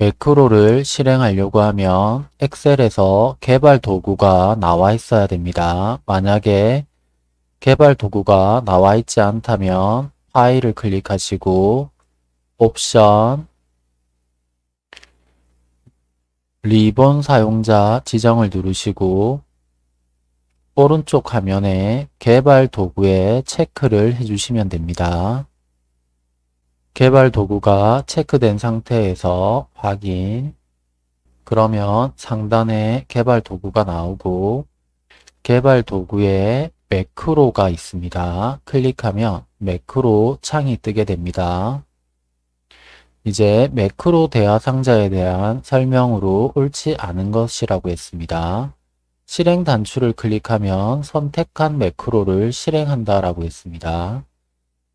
매크로를 실행하려고 하면 엑셀에서 개발 도구가 나와 있어야 됩니다. 만약에 개발 도구가 나와 있지 않다면 파일을 클릭하시고 옵션 리본 사용자 지정을 누르시고 오른쪽 화면에 개발 도구에 체크를 해주시면 됩니다. 개발 도구가 체크된 상태에서 확인 그러면 상단에 개발 도구가 나오고 개발 도구에 매크로가 있습니다. 클릭하면 매크로 창이 뜨게 됩니다. 이제 매크로 대화 상자에 대한 설명으로 옳지 않은 것이라고 했습니다. 실행 단추를 클릭하면 선택한 매크로를 실행한다 라고 했습니다.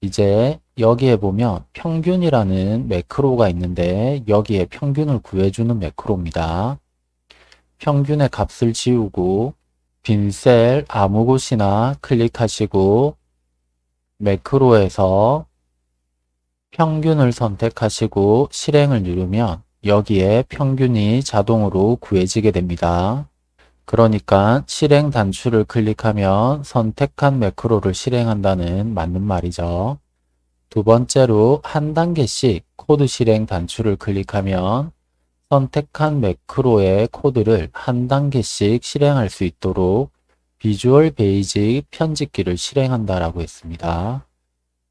이제 여기에 보면 평균이라는 매크로가 있는데 여기에 평균을 구해주는 매크로입니다. 평균의 값을 지우고 빈 셀 아무 곳이나 클릭하시고 매크로에서 평균을 선택하시고 실행을 누르면 여기에 평균이 자동으로 구해지게 됩니다. 그러니까 실행 단추를 클릭하면 선택한 매크로를 실행한다는 맞는 말이죠. 두 번째로 한 단계씩 코드 실행 단추를 클릭하면 선택한 매크로의 코드를 한 단계씩 실행할 수 있도록 Visual Basic 편집기를 실행한다라고 했습니다.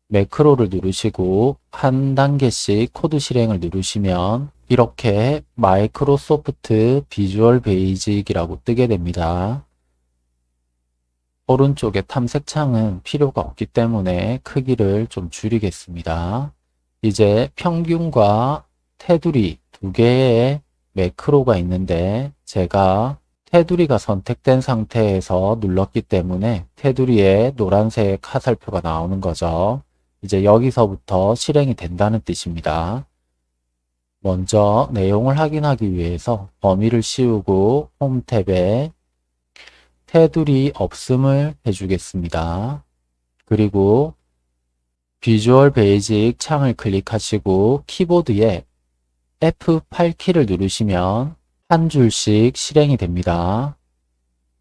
매크로를 누르시고 한 단계씩 코드 실행을 누르시면 이렇게 Microsoft Visual Basic이라고 뜨게 됩니다. 오른쪽에 탐색창은 필요가 없기 때문에 크기를 좀 줄이겠습니다. 이제 평균과 테두리 두 개의 매크로가 있는데 제가 테두리가 선택된 상태에서 눌렀기 때문에 테두리에 노란색 화살표가 나오는 거죠. 이제 여기서부터 실행이 된다는 뜻입니다. 먼저 내용을 확인하기 위해서 범위를 씌우고 홈 탭에 테두리 없음을 해주겠습니다. 그리고 Visual Basic 창을 클릭하시고 키보드에 F8키를 누르시면 한 줄씩 실행이 됩니다.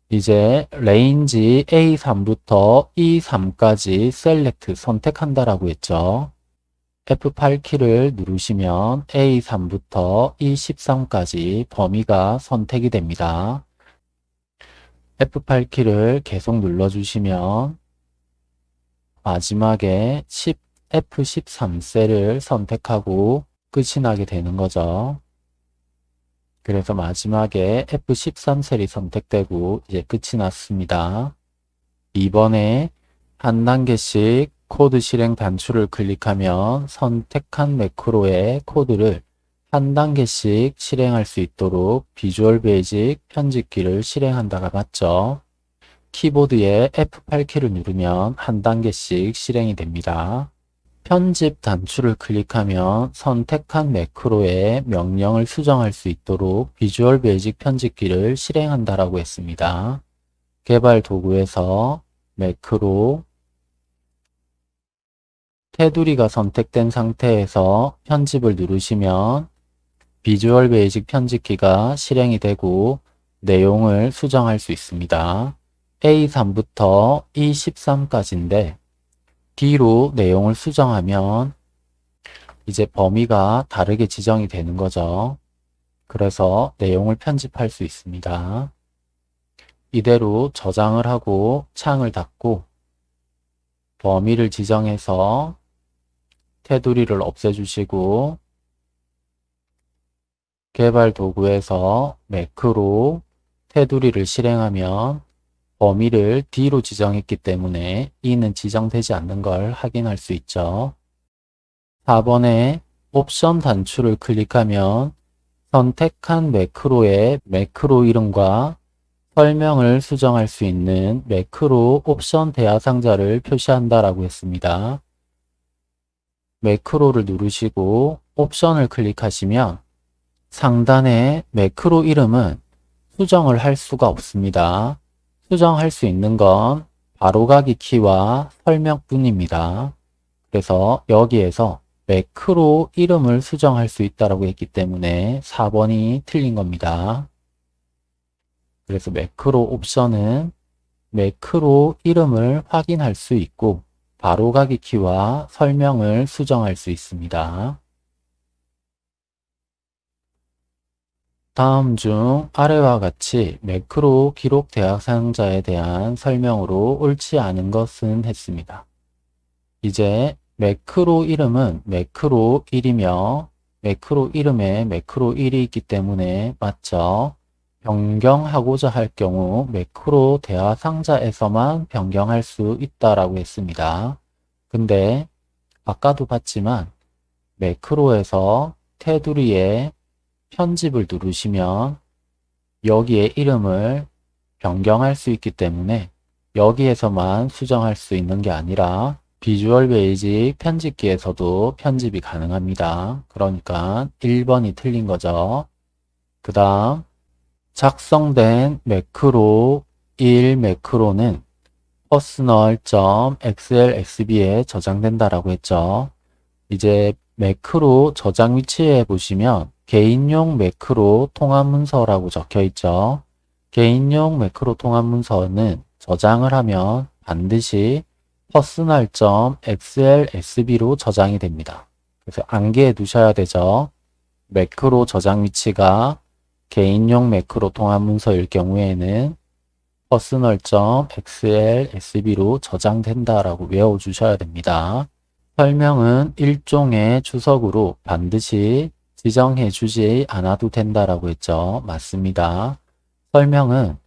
이제 Range A3부터 E3까지 Select 선택한다라고 했죠. F8키를 누르시면 A3부터 E13까지 범위가 선택이 됩니다. F8 키를 계속 눌러주시면 마지막에 10, F13셀을 선택하고 끝이 나게 되는 거죠. 그래서 마지막에 F13셀이 선택되고 이제 끝이 났습니다. 이번에 한 단계씩 코드 실행 단추를 클릭하면 선택한 매크로의 코드를 한 단계씩 실행할 수 있도록 Visual Basic 편집기를 실행한다가 맞죠. 키보드에 F8키를 누르면 한 단계씩 실행이 됩니다. 편집 단추를 클릭하면 선택한 매크로에 명령을 수정할 수 있도록 Visual Basic 편집기를 실행한다라고 했습니다. 개발 도구에서 매크로 테두리가 선택된 상태에서 편집을 누르시면 Visual Basic 편집기가 실행이 되고 내용을 수정할 수 있습니다. A3부터 E13까지인데 D로 내용을 수정하면 이제 범위가 다르게 지정이 되는 거죠. 그래서 내용을 편집할 수 있습니다. 이대로 저장을 하고 창을 닫고 범위를 지정해서 테두리를 없애주시고 개발 도구에서 매크로 테두리를 실행하면 범위를 D로 지정했기 때문에 E는 지정되지 않는 걸 확인할 수 있죠. 4번에 옵션 단추를 클릭하면 선택한 매크로의 매크로 이름과 설명을 수정할 수 있는 매크로 옵션 대화 상자를 표시한다라고 했습니다. 매크로를 누르시고 옵션을 클릭하시면 상단의 매크로 이름은 수정을 할 수가 없습니다. 수정할 수 있는 건 바로가기 키와 설명뿐입니다. 그래서 여기에서 매크로 이름을 수정할 수 있다라고 했기 때문에 4번이 틀린 겁니다. 그래서 매크로 옵션은 매크로 이름을 확인할 수 있고 바로가기 키와 설명을 수정할 수 있습니다. 다음 중 아래와 같이 매크로 기록 대학 사용자에 대한 설명으로 옳지 않은 것은 했습니다. 이제 매크로 이름은 매크로 1이며 매크로 이름에 매크로 1이 있기 때문에 맞죠? 변경하고자 할 경우 매크로 대화 상자에서만 변경할 수 있다라고 했습니다. 근데 아까도 봤지만 매크로에서 테두리에 편집을 누르시면 여기에 이름을 변경할 수 있기 때문에 여기에서만 수정할 수 있는 게 아니라 비주얼 베이직 편집기에서도 편집이 가능합니다. 그러니까 1번이 틀린 거죠. 그 다음 작성된 매크로 1 매크로는 personal.xlxb에 저장된다라고 했죠. 이제 매크로 저장 위치에 보시면 개인용 매크로 통합 문서라고 적혀 있죠. 개인용 매크로 통합 문서는 저장을 하면 반드시 personal.xlsb로 저장이 됩니다. 그래서 안개에 두셔야 되죠. 매크로 저장 위치가 개인용 매크로 통합 문서일 경우에는 personal.xlsb로 저장된다라고 외워주셔야 됩니다. 설명은 일종의 주석으로 반드시 지정해 주지 않아도 된다라고 했죠. 맞습니다. 설명은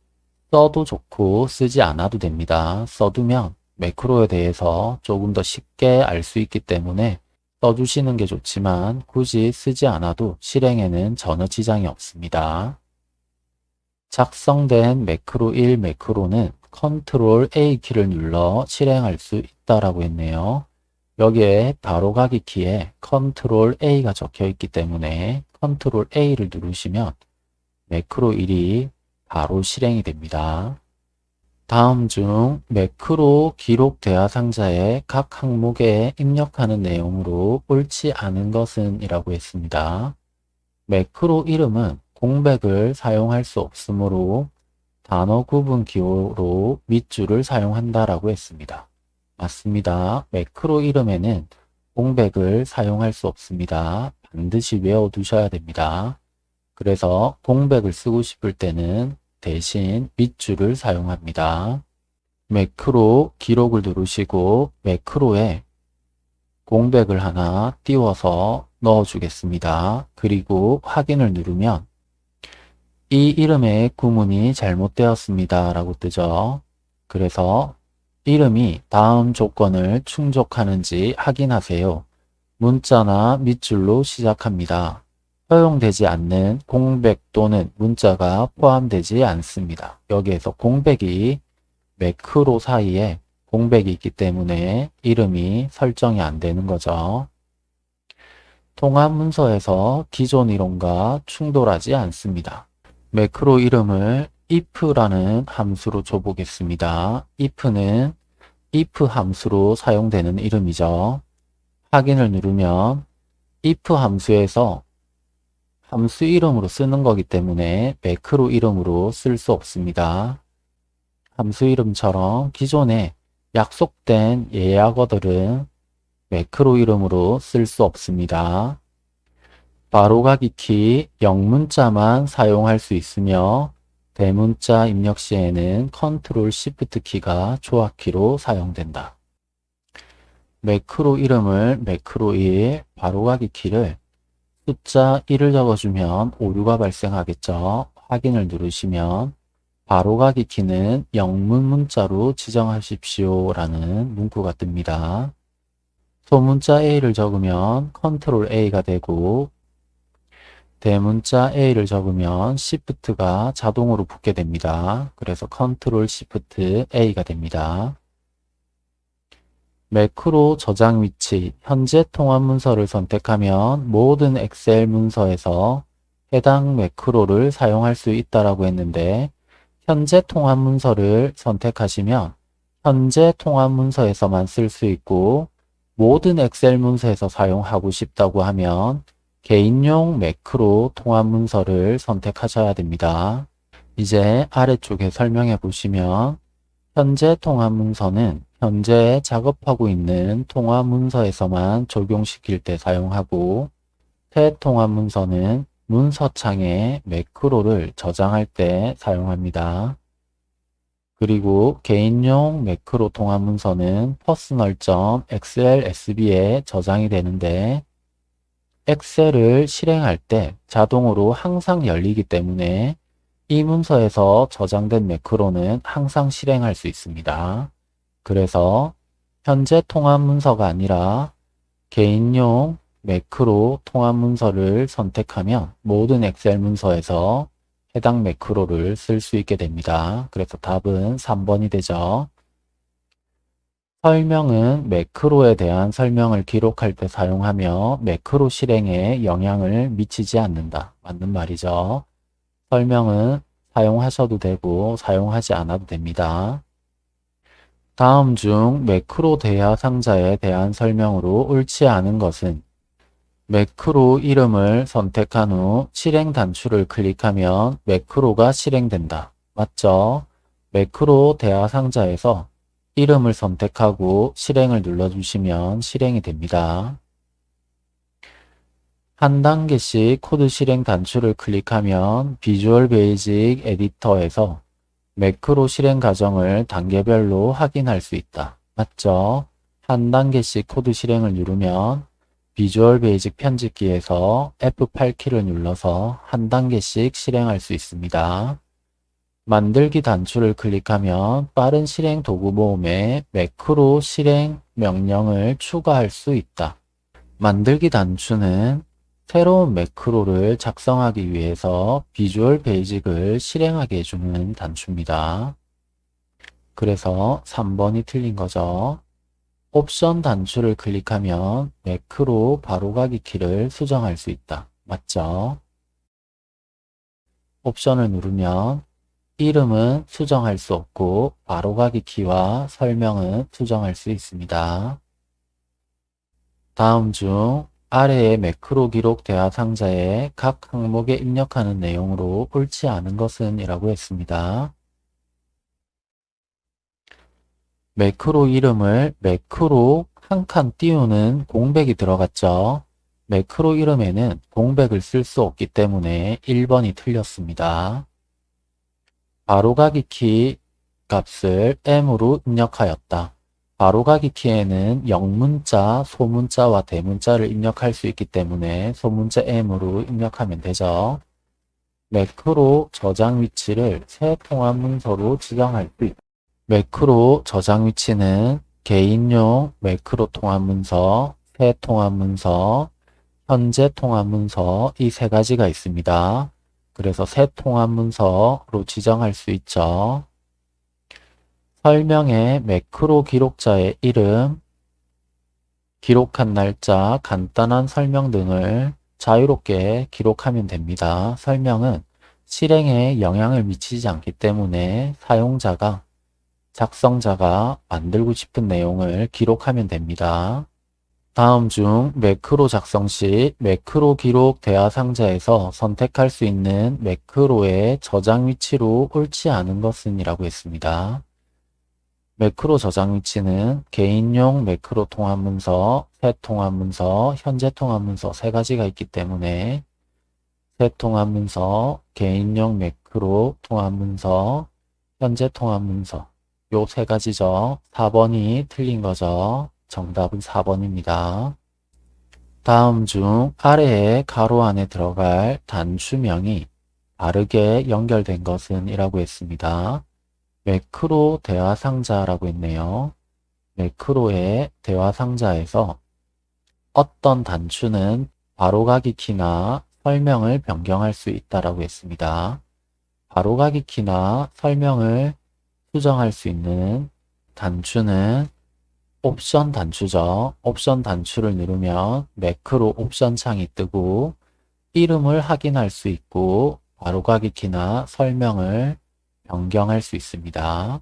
써도 좋고 쓰지 않아도 됩니다. 써두면 매크로에 대해서 조금 더 쉽게 알 수 있기 때문에 써주시는 게 좋지만 굳이 쓰지 않아도 실행에는 전혀 지장이 없습니다. 작성된 매크로 1 매크로는 컨트롤 A 키를 눌러 실행할 수 있다라고 했네요. 여기에 바로 가기 키에 컨트롤 A가 적혀 있기 때문에 컨트롤 A를 누르시면 매크로 1이 바로 실행이 됩니다. 다음 중 매크로 기록 대화 상자의 각 항목에 입력하는 내용으로 옳지 않은 것은 이라고 했습니다. 매크로 이름은 공백을 사용할 수 없으므로 단어 구분 기호로 밑줄을 사용한다라고 했습니다. 맞습니다. 매크로 이름에는 공백을 사용할 수 없습니다. 반드시 외워두셔야 됩니다. 그래서 공백을 쓰고 싶을 때는 대신 밑줄을 사용합니다. 매크로 기록을 누르시고 매크로에 공백을 하나 띄워서 넣어주겠습니다. 그리고 확인을 누르면 이 이름의 구문이 잘못되었습니다. 라고 뜨죠. 그래서 이름이 다음 조건을 충족하는지 확인하세요. 문자나 밑줄로 시작합니다. 허용되지 않는 공백 또는 문자가 포함되지 않습니다. 여기에서 공백이 매크로 사이에 공백이 있기 때문에 이름이 설정이 안 되는 거죠. 통합 문서에서 기존 이론과 충돌하지 않습니다. 매크로 이름을 if라는 함수로 줘보겠습니다. if는 if 함수로 사용되는 이름이죠. 확인을 누르면 if 함수에서 함수 이름으로 쓰는 거기 때문에 매크로 이름으로 쓸 수 없습니다. 함수 이름처럼 기존에 약속된 예약어들은 매크로 이름으로 쓸 수 없습니다. 바로가기 키 영문자만 사용할 수 있으며 대문자 입력 시에는 컨트롤 Shift 키가 조합키로 사용된다. 매크로 이름을 매크로 1, 바로가기 키를 숫자 1을 적어주면 오류가 발생하겠죠. 확인을 누르시면 바로가기 키는 영문 문자로 지정하십시오 라는 문구가 뜹니다. 소문자 A를 적으면 컨트롤 A가 되고 대문자 A를 적으면 Shift가 자동으로 붙게 됩니다. 그래서 컨트롤 Shift A가 됩니다. 매크로 저장 위치, 현재 통합 문서를 선택하면 모든 엑셀 문서에서 해당 매크로를 사용할 수 있다라고 했는데 현재 통합 문서를 선택하시면 현재 통합 문서에서만 쓸 수 있고 모든 엑셀 문서에서 사용하고 싶다고 하면 개인용 매크로 통합 문서를 선택하셔야 됩니다. 이제 아래쪽에 설명해 보시면 현재 통합 문서는 현재 작업하고 있는 통합 문서에서만 적용시킬 때 사용하고 새 통합 문서는 문서창에 매크로를 저장할 때 사용합니다. 그리고 개인용 매크로 통합 문서는 personal.xlsb에 저장이 되는데 엑셀을 실행할 때 자동으로 항상 열리기 때문에 이 문서에서 저장된 매크로는 항상 실행할 수 있습니다. 그래서 현재 통합 문서가 아니라 개인용 매크로 통합 문서를 선택하면 모든 엑셀 문서에서 해당 매크로를 쓸 수 있게 됩니다. 그래서 답은 3번이 되죠. 설명은 매크로에 대한 설명을 기록할 때 사용하며 매크로 실행에 영향을 미치지 않는다. 맞는 말이죠. 설명은 사용하셔도 되고 사용하지 않아도 됩니다. 다음 중 매크로 대화 상자에 대한 설명으로 옳지 않은 것은 매크로 이름을 선택한 후 실행 단추를 클릭하면 매크로가 실행된다. 맞죠? 매크로 대화 상자에서 이름을 선택하고 실행을 눌러주시면 실행이 됩니다. 한 단계씩 코드 실행 단추를 클릭하면 Visual Basic Editor에서 매크로 실행 과정을 단계별로 확인할 수 있다. 맞죠? 한 단계씩 코드 실행을 누르면 Visual Basic 편집기에서 F8키를 눌러서 한 단계씩 실행할 수 있습니다. 만들기 단추를 클릭하면 빠른 실행 도구 모음에 매크로 실행 명령을 추가할 수 있다. 만들기 단추는 새로운 매크로를 작성하기 위해서 Visual Basic을 실행하게 해주는 단추입니다. 그래서 3번이 틀린 거죠. 옵션 단추를 클릭하면 매크로 바로가기 키를 수정할 수 있다. 맞죠? 옵션을 누르면 이름은 수정할 수 없고 바로가기 키와 설명은 수정할 수 있습니다. 다음 중 아래의 매크로 기록 대화 상자에 각 항목에 입력하는 내용으로 옳지 않은 것은 이라고 했습니다. 매크로 이름을 매크로 한 칸 띄우는 공백이 들어갔죠. 매크로 이름에는 공백을 쓸 수 없기 때문에 1번이 틀렸습니다. 바로가기 키 값을 m으로 입력하였다. 바로가기 키에는 영문자, 소문자와 대문자를 입력할 수 있기 때문에 소문자 m으로 입력하면 되죠. 매크로 저장 위치를 새 통합 문서로 지정할 수 있다. 매크로 저장 위치는 개인용 매크로 통합 문서, 새 통합 문서, 현재 통합 문서 이 세 가지가 있습니다. 그래서 새 통합 문서로 지정할 수 있죠. 설명에 매크로 기록자의 이름, 기록한 날짜, 간단한 설명 등을 자유롭게 기록하면 됩니다. 설명은 실행에 영향을 미치지 않기 때문에 사용자가 작성자가 만들고 싶은 내용을 기록하면 됩니다. 다음 중 매크로 작성 시 매크로 기록 대화 상자에서 선택할 수 있는 매크로의 저장 위치로 옳지 않은 것은 이라고 했습니다. 매크로 저장 위치는 개인용 매크로 통합 문서, 새 통합 문서, 현재 통합 문서 세 가지가 있기 때문에 새 통합 문서, 개인용 매크로 통합 문서, 현재 통합 문서 요 세 가지죠. 4번이 틀린 거죠. 정답은 4번입니다. 다음 중 아래에 가로 안에 들어갈 단추명이 바르게 연결된 것은 이라고 했습니다. 매크로 대화 상자라고 했네요. 매크로의 대화 상자에서 어떤 단추는 바로가기 키나 설명을 변경할 수 있다라고 했습니다. 바로가기 키나 설명을 수정할 수 있는 단추는 옵션 단추죠. 옵션 단추를 누르면 매크로 옵션 창이 뜨고 이름을 확인할 수 있고 바로가기 키나 설명을 변경할 수 있습니다.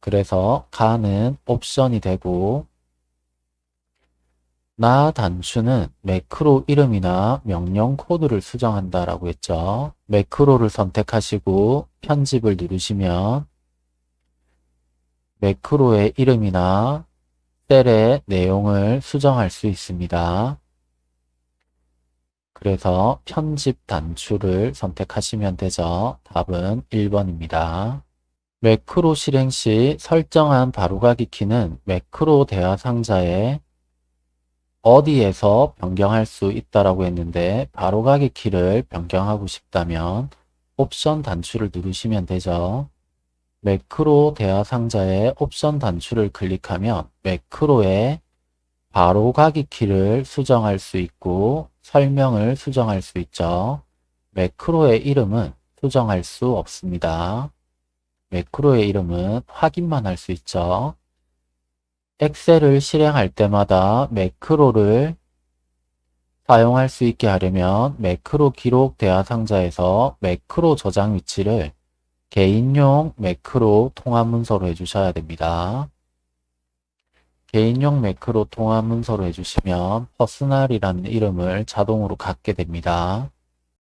그래서 가는 옵션이 되고 나 단추는 매크로 이름이나 명령 코드를 수정한다라고 했죠. 매크로를 선택하시고 편집을 누르시면 매크로의 이름이나 셀의 내용을 수정할 수 있습니다. 그래서 편집 단추를 선택하시면 되죠. 답은 1번입니다. 매크로 실행 시 설정한 바로가기 키는 매크로 대화 상자에 어디에서 변경할 수 있다라고 했는데 바로가기 키를 변경하고 싶다면 옵션 단추를 누르시면 되죠. 매크로 대화 상자의 옵션 단추를 클릭하면 매크로의 바로 가기 키를 수정할 수 있고 설명을 수정할 수 있죠. 매크로의 이름은 수정할 수 없습니다. 매크로의 이름은 확인만 할 수 있죠. 엑셀을 실행할 때마다 매크로를 사용할 수 있게 하려면 매크로 기록 대화 상자에서 매크로 저장 위치를 개인용 매크로 통합 문서로 해주셔야 됩니다. 개인용 매크로 통합 문서로 해주시면 Personal이라는 이름을 자동으로 갖게 됩니다.